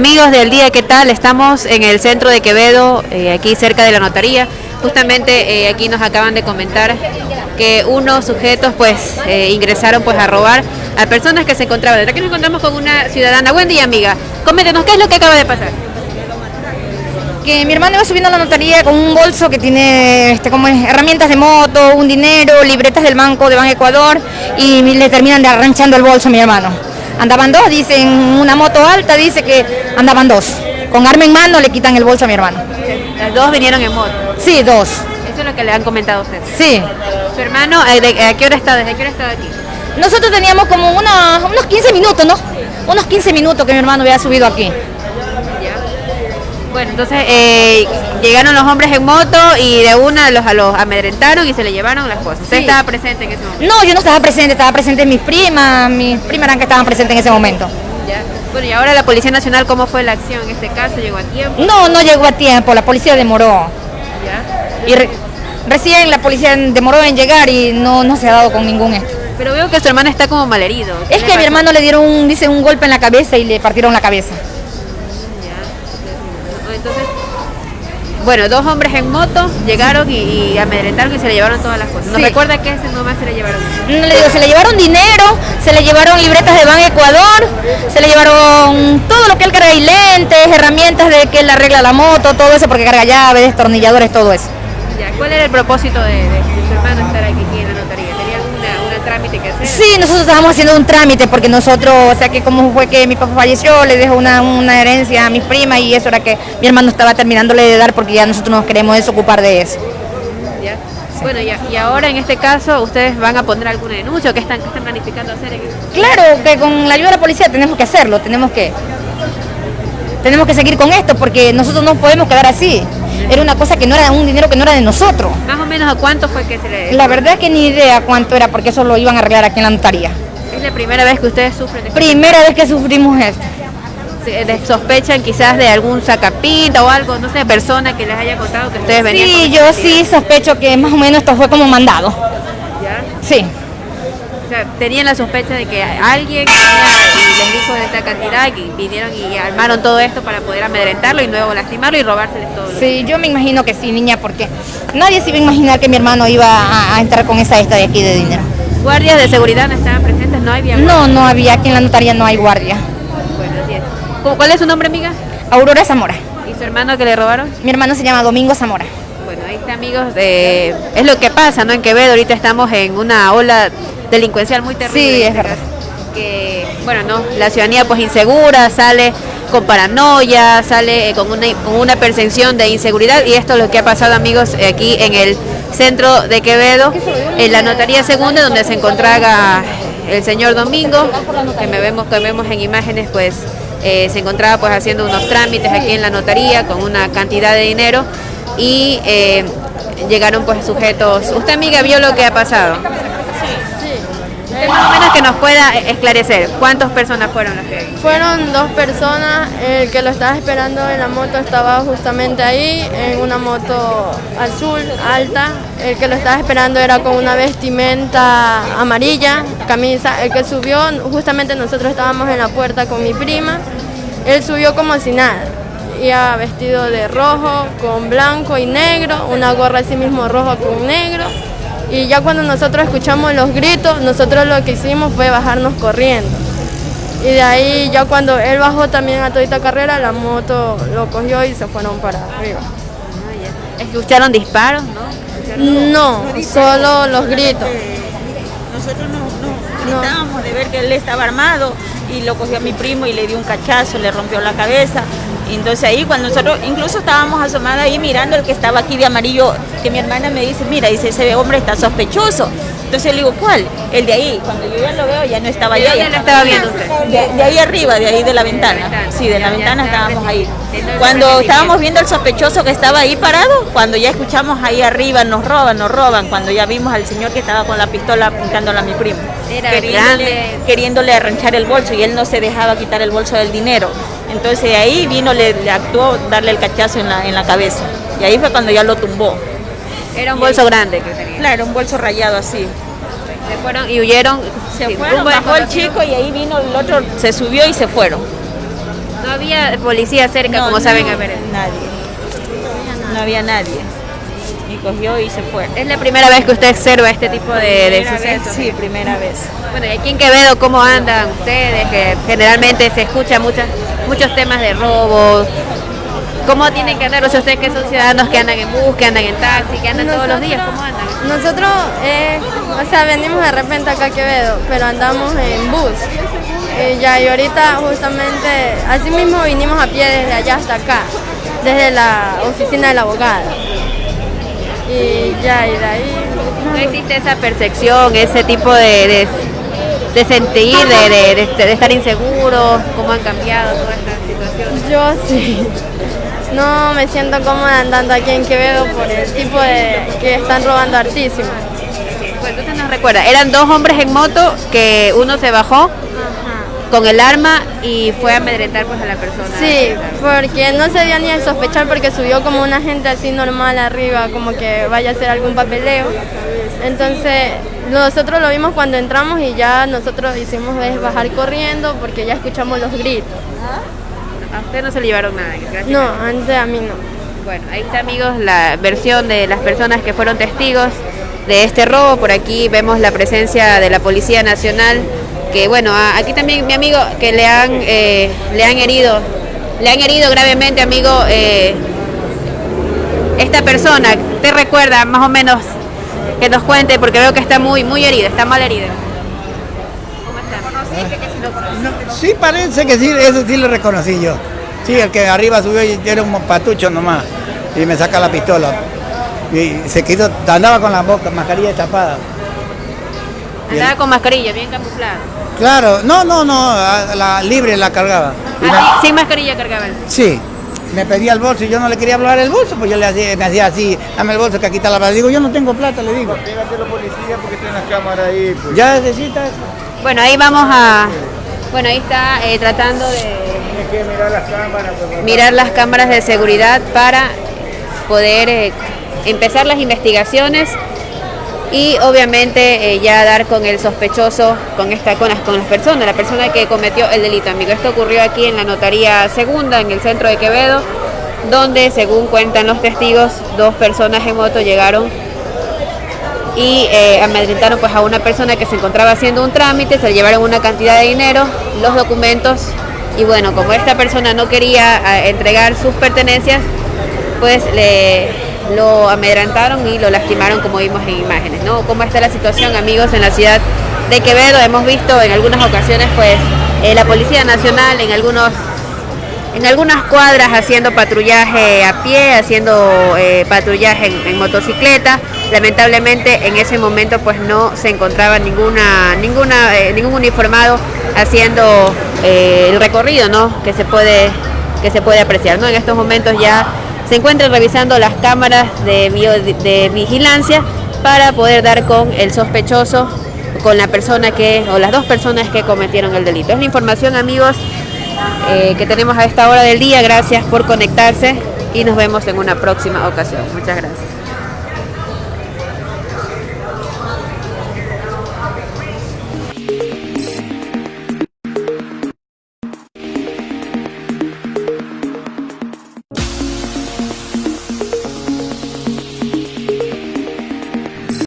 Amigos del día, ¿qué tal? Estamos en el centro de Quevedo, eh, aquí cerca de la notaría. Justamente eh, aquí nos acaban de comentar que unos sujetos pues eh, ingresaron pues a robar a personas que se encontraban. Aquí nos encontramos con una ciudadana. Buen día, amiga. Coméntenos, ¿qué es lo que acaba de pasar? Que mi hermano iba subiendo a la notaría con un bolso que tiene este, como herramientas de moto, un dinero, libretas del banco de Banco Ecuador y le terminan de arranchando el bolso a mi hermano. Andaban dos, dicen una moto alta, dice que andaban dos. Con arma en mano le quitan el bolso a mi hermano. Las dos vinieron en moto. Sí, dos. Eso es lo que le han comentado a usted. Sí. Su hermano, eh, de- ¿a qué hora está? ¿Desde qué hora está aquí? Nosotros teníamos como una- unos 15 minutos, ¿no? Unos 15 minutos que mi hermano había subido aquí. Bueno, entonces eh, llegaron los hombres en moto y de una los, a los amedrentaron y se le llevaron las cosas. ¿Usted Sí. estaba presente en ese momento? No, yo no estaba presente, estaba presente mis primas, mis primas eran que estaban presentes en ese momento. Ya. Bueno, y ahora la Policía Nacional, ¿cómo fue la acción en este caso? ¿Llegó a tiempo? No, no llegó a tiempo, la policía demoró. Ya. Y re- recién la policía demoró en llegar y no, no se ha dado con ningún esto. Pero veo que su hermano está como malherido. ¿Qué Es que a mi hermano le dieron un, dice, un golpe en la cabeza y le partieron la cabeza. Entonces, bueno, dos hombres en moto llegaron y, y amedrentaron y se le llevaron todas las cosas. ¿Nos Sí. recuerda que ese nomás se le llevaron? No le digo, se le llevaron dinero, se le llevaron libretas de Ban Ecuador, se le llevaron todo lo que él carga y lentes, herramientas de que él arregla la moto, todo eso porque carga llaves, destornilladores, todo eso. Ya. ¿Cuál era el propósito de, de su hermano estar aquí una trámite que hacer? Sí, nosotros estábamos haciendo un trámite porque nosotros, o sea que como fue que mi papá falleció, le dejó una, una herencia a mis primas y eso era que mi hermano estaba terminándole de dar porque ya nosotros nos queremos desocupar de eso. Ya. Bueno, y, y ahora en este caso, ¿ustedes van a poner alguna denuncia o qué están, qué están planificando hacer en eso? Claro que con la ayuda de la policía tenemos que hacerlo, tenemos que tenemos que seguir con esto porque nosotros no podemos quedar así. Era una cosa que no era un dinero que no era de nosotros. Más o menos a cuánto fue que se le... La verdad es que ni idea cuánto era porque eso lo iban a arreglar aquí en la notaría. Es la primera vez que ustedes sufren de Primera vez que sufrimos esto. Sospechan quizás de algún sacapinta o algo, no sé, persona que les haya contado que ustedes venían Sí, yo sí sospecho que más o menos esto fue como mandado. ¿Ya? Sí. Sea, tenían la sospecha de que alguien y les dijo de esta cantidad y vinieron y armaron todo esto para poder amedrentarlo y luego lastimarlo y robárseles todo. Sí, yo me imagino que sí, niña, porque nadie se iba a imaginar que mi hermano iba a, a entrar con esa esta de aquí de dinero. Guardias de seguridad no estaban presentes, no había. No, no había, aquí en la notaría no hay guardia. Bueno, así es. ¿Cómo- ¿Cuál es su nombre, amiga? Aurora Zamora. ¿Y su hermano que le robaron? Mi hermano se llama Domingo Zamora. Bueno, ahí está, amigos. de- es lo que pasa, ¿no? En Quevedo ahorita estamos en una ola delincuencial muy terrible. Sí, es este verdad. Que, bueno, no, la ciudadanía pues insegura, sale con paranoia, sale eh, con una, con una percepción de inseguridad y esto es lo que ha pasado, amigos, eh, aquí en el centro de Quevedo, en la notaría segunda, donde se encontraba el señor Domingo, que me vemos, que vemos en imágenes, pues eh, se encontraba pues haciendo unos trámites aquí en la notaría con una cantidad de dinero y eh, llegaron pues sujetos. ¿Usted amiga vio lo que ha pasado? Más o menos que nos pueda esclarecer cuántas personas fueron las que Fueron dos personas, el que lo estaba esperando en la moto estaba justamente ahí, en una moto azul, alta. El que lo estaba esperando era con una vestimenta amarilla, camisa. El que subió, justamente nosotros estábamos en la puerta con mi prima, él subió como si nada. Iba vestido de rojo, con blanco y negro, una gorra así mismo rojo con negro. Y ya cuando nosotros escuchamos los gritos, nosotros lo que hicimos fue bajarnos corriendo. Y de ahí ya cuando él bajó también a todita carrera, la moto lo cogió y se fueron para arriba. escucharon disparos, ¿no? No, solo los gritos. Nosotros nos, nos gritábamos de ver que él estaba armado y lo cogió a mi primo y le dio un cachazo, le rompió la cabeza. Entonces ahí cuando nosotros incluso estábamos asomados ahí mirando el que estaba aquí de amarillo, que mi hermana me dice, mira, dice, ese hombre está sospechoso. Entonces le digo, ¿cuál? El de ahí. Cuando yo ya lo veo, ya no estaba ¿De allá. dónde ya lo estaba viendo usted? De, de ahí arriba, de ahí de la ventana. Sí, de la ventana estábamos ahí. Cuando estábamos viendo al sospechoso que estaba ahí parado, cuando ya escuchamos ahí arriba, nos roban, nos roban, cuando ya vimos al señor que estaba con la pistola apuntándole a mi primo. Era queriéndole, grande. queriéndole arranchar el bolso y él no se dejaba quitar el bolso del dinero. Entonces ahí vino, le, le actuó darle el cachazo en la, en la cabeza. Y ahí fue cuando ya lo tumbó. Era un bolso grande que tenía. Claro, un bolso rayado así. Se fueron y huyeron. Se fueron, bajó el chico y ahí vino el otro, se subió y se fueron. No había policía cerca, No, como saben a ver. Nadie. No había nadie. Y cogió y se fue. Es la primera vez que usted observa este tipo de, de sucesos. Sí, primera vez. Bueno, y aquí en Quevedo, ¿cómo andan ustedes? Que generalmente se escucha muchas, muchos temas de robo. ¿Cómo tienen que andar? O sea, ustedes que son ciudadanos que andan en bus, que andan en taxi, que andan todos los días, ¿cómo andan? Nosotros, eh, o sea, venimos de repente acá a Quevedo, pero andamos en bus. Y ya, y ahorita justamente, así mismo vinimos a pie desde allá hasta acá, desde la oficina de la abogada. Y ya, y de ahí... ¿No existe esa percepción, ese tipo de, de, de sentir, de, de- estar inseguros? ¿Cómo han cambiado toda esta situación? Yo sí. No me siento cómoda andando aquí en Quevedo por el tipo de que están robando hartísimo. Pues entonces nos recuerda, eran dos hombres en moto que uno se bajó con el arma y fue a amedrentar pues a la persona. Sí, porque no se dio ni a sospechar porque subió como una gente así normal arriba, como que vaya a hacer algún papeleo. Entonces nosotros lo vimos cuando entramos y ya nosotros hicimos es bajar corriendo porque ya escuchamos los gritos. A usted no se le llevaron nada. gracias. No, antes a mí no. Bueno, ahí está amigos la versión de las personas que fueron testigos de este robo. Por aquí vemos la presencia de la Policía Nacional, que bueno, aquí también mi amigo que le han, eh, le han herido, le han herido gravemente, amigo, eh, esta persona. ¿Te recuerda más o menos que nos cuente? Porque veo que está muy, muy herida, está mal herida. ¿Cómo está? No, sí, parece que sí, eso sí lo reconocí yo. Sí, el que arriba subió y era un patucho nomás y me saca la pistola. Y se quitó, andaba con la boca, mascarilla tapada. Andaba con mascarilla, bien camuflada. Claro, no, no, no, la libre la cargaba. Ah, sí, sin mascarilla cargaba él. sí, me pedía el bolso y yo no le quería hablar el bolso, pues yo le hacía, me hacía así, dame el bolso que aquí está la plata. Digo, yo no tengo plata, le digo. Dígate a los policías porque tienen las cámaras ahí. Pues. Ya necesita eso. Bueno, ahí vamos a... Bueno, ahí está eh, tratando de Tienes que mirar las cámaras. mirar las cámaras de seguridad para poder eh, empezar las investigaciones y obviamente eh, ya dar con el sospechoso, con esta, con las, con las personas, la persona que cometió el delito, amigo. Esto ocurrió aquí en la notaría segunda, en el centro de Quevedo, donde según cuentan los testigos, dos personas en moto llegaron y eh, amedrentaron pues a una persona que se encontraba haciendo un trámite, se le llevaron una cantidad de dinero, los documentos y bueno, como esta persona no quería eh, entregar sus pertenencias, pues le lo amedrentaron y lo lastimaron como vimos en imágenes, ¿no? ¿Cómo está la situación, amigos, en la ciudad de Quevedo? Hemos visto en algunas ocasiones pues eh, la Policía Nacional en algunos en algunas cuadras haciendo patrullaje a pie, haciendo patrullaje en motocicleta. Lamentablemente en ese momento pues no se encontraba ninguna, eh, ningún uniformado haciendo eh, el recorrido, ¿no? Que se puede, que se puede apreciar, ¿no? En estos momentos ya se encuentran revisando las cámaras de vigilancia para poder dar con el sospechoso, con la persona que, o las dos personas que cometieron el delito. Es la información, amigos, eh, que tenemos a esta hora del día. Gracias por conectarse y nos vemos en una próxima ocasión. Muchas gracias.